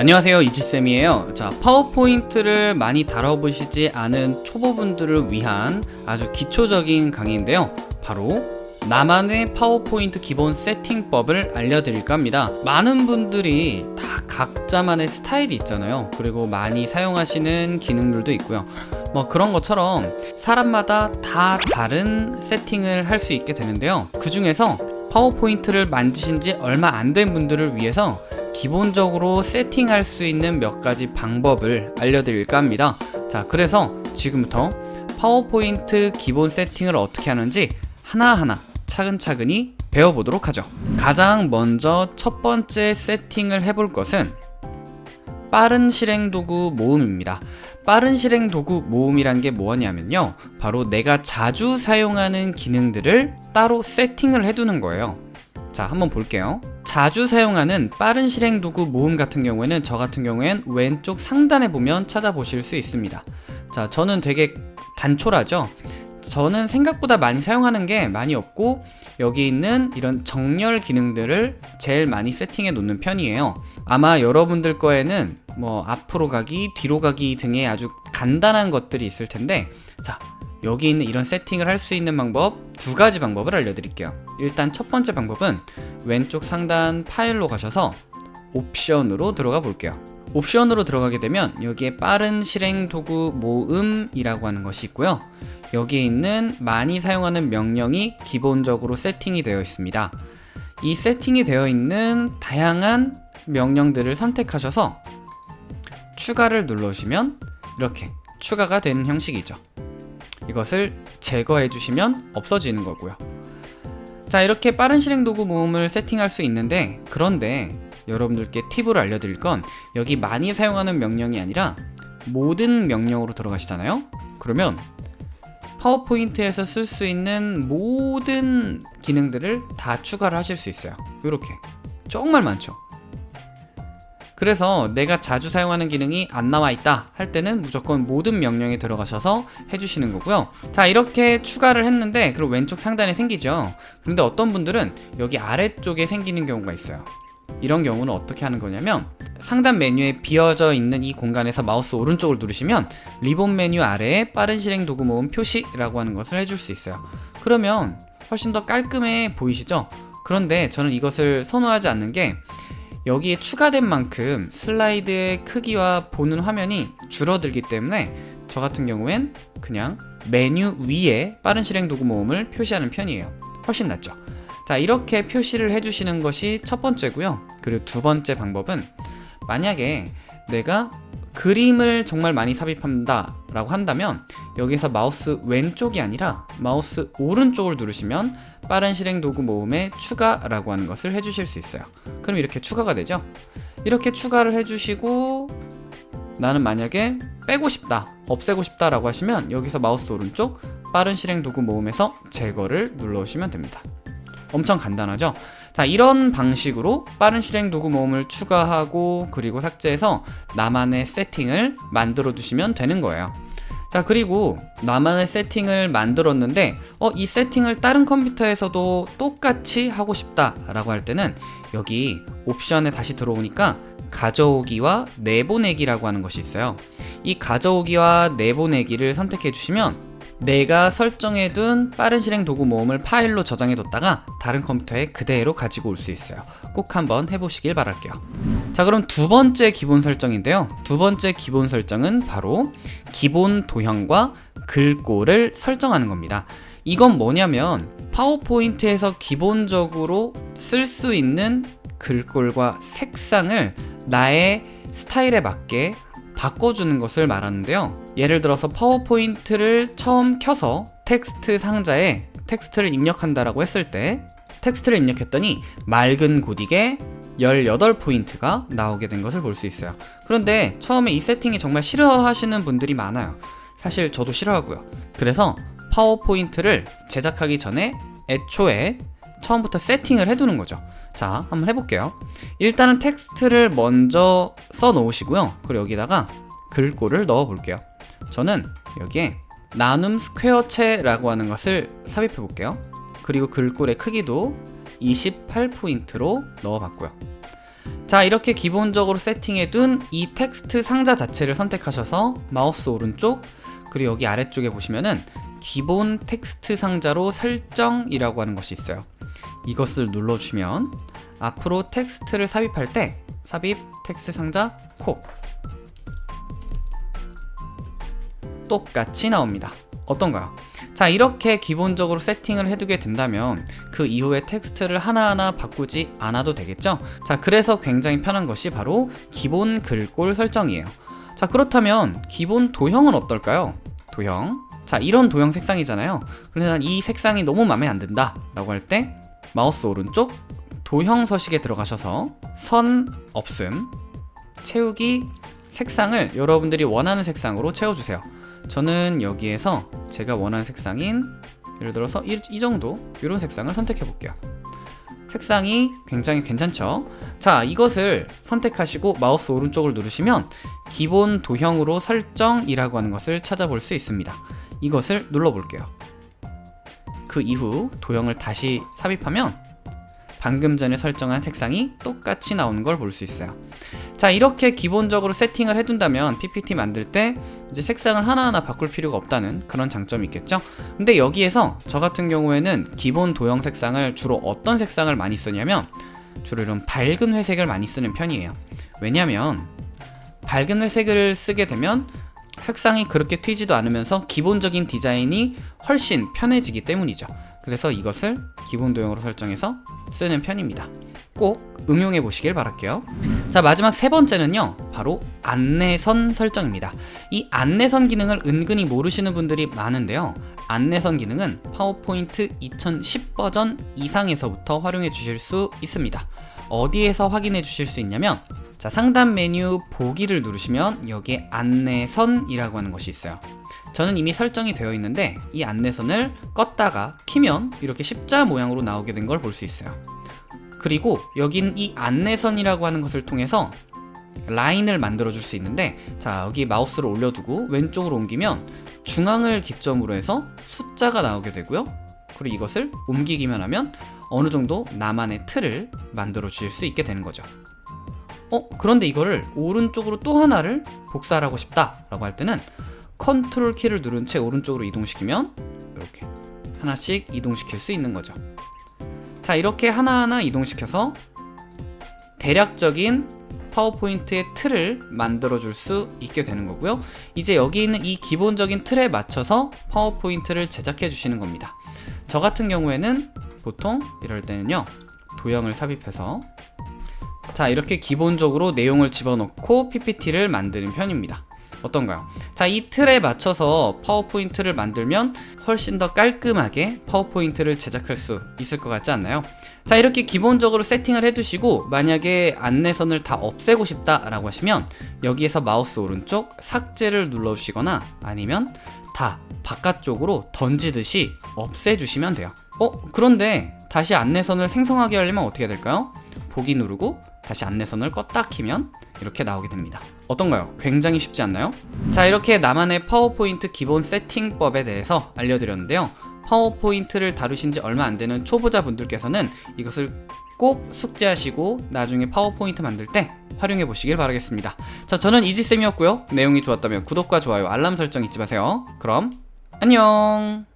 안녕하세요 이지쌤이에요. 자 파워포인트를 많이 다뤄보시지 않은 초보분들을 위한 아주 기초적인 강의인데요. 바로 나만의 파워포인트 기본 세팅법을 알려드릴까 합니다. 많은 분들이 다 각자만의 스타일이 있잖아요. 그리고 많이 사용하시는 기능들도 있고요. 뭐 그런 것처럼 사람마다 다 다른 세팅을 할 수 있게 되는데요. 그 중에서 파워포인트를 만드신 지 얼마 안 된 분들을 위해서 기본적으로 세팅할 수 있는 몇 가지 방법을 알려드릴까 합니다. 자 그래서 지금부터 파워포인트 기본 세팅을 어떻게 하는지 하나하나 차근차근히 배워보도록 하죠. 가장 먼저 첫 번째 세팅을 해볼 것은 빠른 실행 도구 모음입니다. 빠른 실행 도구 모음이란 게 뭐냐면요. 바로 내가 자주 사용하는 기능들을 따로 세팅을 해두는 거예요 자 한번 볼게요. 자주 사용하는 빠른 실행 도구 모음 같은 경우에는 저 같은 경우엔 왼쪽 상단에 보면 찾아보실 수 있습니다. 자 저는 되게 단촐하죠? 저는 생각보다 많이 사용하는 게 많이 없고 여기 있는 이런 정렬 기능들을 제일 많이 세팅해 놓는 편이에요. 아마 여러분들 거에는 뭐 앞으로 가기, 뒤로 가기 등의 아주 간단한 것들이 있을 텐데 자 여기 있는 이런 세팅을 할 수 있는 방법 두 가지 방법을 알려드릴게요. 일단 첫 번째 방법은 왼쪽 상단 파일로 가셔서 옵션으로 들어가 볼게요. 옵션으로 들어가게 되면 여기에 빠른 실행 도구 모음이라고 하는 것이 있고요. 여기에 있는 많이 사용하는 명령이 기본적으로 세팅이 되어 있습니다. 이 세팅이 되어 있는 다양한 명령들을 선택하셔서 추가를 눌러주시면 이렇게 추가가 되는 형식이죠 이것을 제거해 주시면 없어지는 거고요. 자 이렇게 빠른 실행 도구 모음을 세팅할 수 있는데 그런데 여러분들께 팁을 알려드릴 건 여기 많이 사용하는 명령이 아니라 모든 명령으로 들어가시잖아요? 그러면 파워포인트에서 쓸 수 있는 모든 기능들을 다 추가를 하실 수 있어요. 이렇게. 정말 많죠 그래서 내가 자주 사용하는 기능이 안 나와 있다 할 때는 무조건 모든 명령에 들어가셔서 해주시는 거고요. 자 이렇게 추가를 했는데 그리고 왼쪽 상단에 생기죠. 그런데 어떤 분들은 여기 아래쪽에 생기는 경우가 있어요. 이런 경우는 어떻게 하는 거냐면 상단 메뉴에 비어져 있는 이 공간에서 마우스 오른쪽을 누르시면 리본 메뉴 아래에 빠른 실행 도구 모음 표시라고 하는 것을 해줄 수 있어요. 그러면 훨씬 더 깔끔해 보이시죠? 그런데 저는 이것을 선호하지 않는 게 여기에 추가된 만큼 슬라이드의 크기와 보는 화면이 줄어들기 때문에 저 같은 경우엔 그냥 메뉴 위에 빠른 실행 도구 모음을 표시하는 편이에요. 훨씬 낫죠. 자 이렇게 표시를 해주시는 것이 첫 번째고요. 그리고 두 번째 방법은 만약에 내가 그림을 정말 많이 삽입한다 라고 한다면 여기서 마우스 왼쪽이 아니라 마우스 오른쪽을 누르시면 빠른 실행 도구 모음에 추가라고 하는 것을 해주실 수 있어요. 그럼 이렇게 추가가 되죠? 이렇게 추가를 해주시고 나는 만약에 빼고 싶다 없애고 싶다 라고 하시면 여기서 마우스 오른쪽 빠른 실행 도구 모음에서 제거를 눌러주시면 됩니다 엄청 간단하죠? 자 이런 방식으로 빠른 실행 도구 모음을 추가하고 그리고 삭제해서 나만의 세팅을 만들어 두시면 되는 거예요. 자 그리고 나만의 세팅을 만들었는데 어, 이 세팅을 다른 컴퓨터에서도 똑같이 하고 싶다 라고 할 때는 여기 옵션에 다시 들어오니까 가져오기와 내보내기라고 하는 것이 있어요. 이 가져오기와 내보내기를 선택해 주시면 내가 설정해둔 빠른 실행 도구 모음을 파일로 저장해 뒀다가 다른 컴퓨터에 그대로 가지고 올 수 있어요. 꼭 한번 해보시길 바랄게요. 자 그럼 두 번째 기본 설정인데요. 두 번째 기본 설정은 바로 기본 도형과 글꼴을 설정하는 겁니다. 이건 뭐냐면 파워포인트에서 기본적으로 쓸 수 있는 글꼴과 색상을 나의 스타일에 맞게 바꿔주는 것을 말하는데요 예를 들어서 파워포인트를 처음 켜서 텍스트 상자에 텍스트를 입력한다라고 했을 때 텍스트를 입력했더니 맑은 고딕에 18포인트가 나오게 된 것을 볼 수 있어요. 그런데 처음에 이 세팅이 정말 싫어하시는 분들이 많아요. 사실 저도 싫어하고요. 그래서 파워포인트를 제작하기 전에 애초에 처음부터 세팅을 해두는 거죠. 자 한번 해볼게요. 일단은 텍스트를 먼저 써 놓으시고요. 그리고 여기다가 글꼴을 넣어 볼게요 저는 여기에 나눔 스퀘어체라고 하는 것을 삽입해 볼게요. 그리고 글꼴의 크기도 28포인트로 넣어 봤고요. 자 이렇게 기본적으로 세팅해 둔 이 텍스트 상자 자체를 선택하셔서 마우스 오른쪽 그리고 여기 아래쪽에 보시면은 기본 텍스트 상자로 설정이라고 하는 것이 있어요. 이것을 눌러주시면 앞으로 텍스트를 삽입할 때 삽입 텍스트 상자 코 똑같이 나옵니다. 어떤가요? 자 이렇게 기본적으로 세팅을 해두게 된다면 그 이후에 텍스트를 하나하나 바꾸지 않아도 되겠죠? 자 그래서 굉장히 편한 것이 바로 기본 글꼴 설정이에요. 자 그렇다면 기본 도형은 어떨까요? 도형? 자 이런 도형 색상이잖아요. 그래서 난 이 색상이 너무 마음에 안 든다 라고 할 때 마우스 오른쪽 도형 서식에 들어가셔서 선 없음 채우기 색상을 여러분들이 원하는 색상으로 채워주세요 저는 여기에서 제가 원하는 색상인 예를 들어서 이, 이 정도 이런 색상을 선택해 볼게요. 색상이 굉장히 괜찮죠? 자 이것을 선택하시고 마우스 오른쪽을 누르시면 기본 도형으로 설정이라고 하는 것을 찾아볼 수 있습니다. 이것을 눌러 볼게요. 그 이후 도형을 다시 삽입하면 방금 전에 설정한 색상이 똑같이 나오는 걸 볼 수 있어요 자 이렇게 기본적으로 세팅을 해둔다면 PPT 만들 때 이제 색상을 하나하나 바꿀 필요가 없다는 그런 장점이 있겠죠? 근데 여기에서 저 같은 경우에는 기본 도형 색상을 주로 어떤 색상을 많이 쓰냐면 주로 이런 밝은 회색을 많이 쓰는 편이에요. 왜냐면 밝은 회색을 쓰게 되면 색상이 그렇게 튀지도 않으면서 기본적인 디자인이 훨씬 편해지기 때문이죠. 그래서 이것을 기본 도형으로 설정해서 쓰는 편입니다. 꼭 응용해 보시길 바랄게요 자 마지막 세 번째는요. 바로 안내선 설정입니다. 이 안내선 기능을 은근히 모르시는 분들이 많은데요. 안내선 기능은 파워포인트 2010 버전 이상에서부터 활용해 주실 수 있습니다. 어디에서 확인해 주실 수 있냐면 자 상단 메뉴 보기를 누르시면 여기에 안내선이라고 하는 것이 있어요. 저는 이미 설정이 되어 있는데 이 안내선을 껐다가 키면 이렇게 십자 모양으로 나오게 된 걸 볼 수 있어요 그리고 여긴 이 안내선이라고 하는 것을 통해서 라인을 만들어 줄 수 있는데 자 여기 마우스를 올려두고 왼쪽으로 옮기면 중앙을 기점으로 해서 숫자가 나오게 되고요. 그리고 이것을 옮기기만 하면 어느 정도 나만의 틀을 만들어 주실 수 있게 되는 거죠. 어 그런데 이거를 오른쪽으로 또 하나를 복사를 하고 싶다 라고 할 때는 컨트롤 키를 누른 채 오른쪽으로 이동시키면 이렇게 하나씩 이동시킬 수 있는 거죠 자 이렇게 하나하나 이동시켜서 대략적인 파워포인트의 틀을 만들어 줄 수 있게 되는 거고요. 이제 여기 있는 이 기본적인 틀에 맞춰서 파워포인트를 제작해 주시는 겁니다. 저 같은 경우에는 보통 이럴 때는요 도형을 삽입해서 자 이렇게 기본적으로 내용을 집어넣고 PPT를 만드는 편입니다 어떤가요? 자, 이 틀에 맞춰서 파워포인트를 만들면 훨씬 더 깔끔하게 파워포인트를 제작할 수 있을 것 같지 않나요? 자, 이렇게 기본적으로 세팅을 해두시고 만약에 안내선을 다 없애고 싶다라고 하시면 여기에서 마우스 오른쪽 삭제를 눌러주시거나 아니면 다 바깥쪽으로 던지듯이 없애주시면 돼요. 어? 그런데 다시 안내선을 생성하게 하려면 어떻게 될까요? 보기 누르고 다시 안내선을 껐다 키면 이렇게 나오게 됩니다. 어떤가요? 굉장히 쉽지 않나요? 자 이렇게 나만의 파워포인트 기본 세팅법에 대해서 알려드렸는데요. 파워포인트를 다루신 지 얼마 안 되는 초보자 분들께서는 이것을 꼭 숙지하시고 나중에 파워포인트 만들 때 활용해 보시길 바라겠습니다. 자 저는 이지쌤이었고요. 내용이 좋았다면 구독과 좋아요 알람 설정 잊지 마세요. 그럼 안녕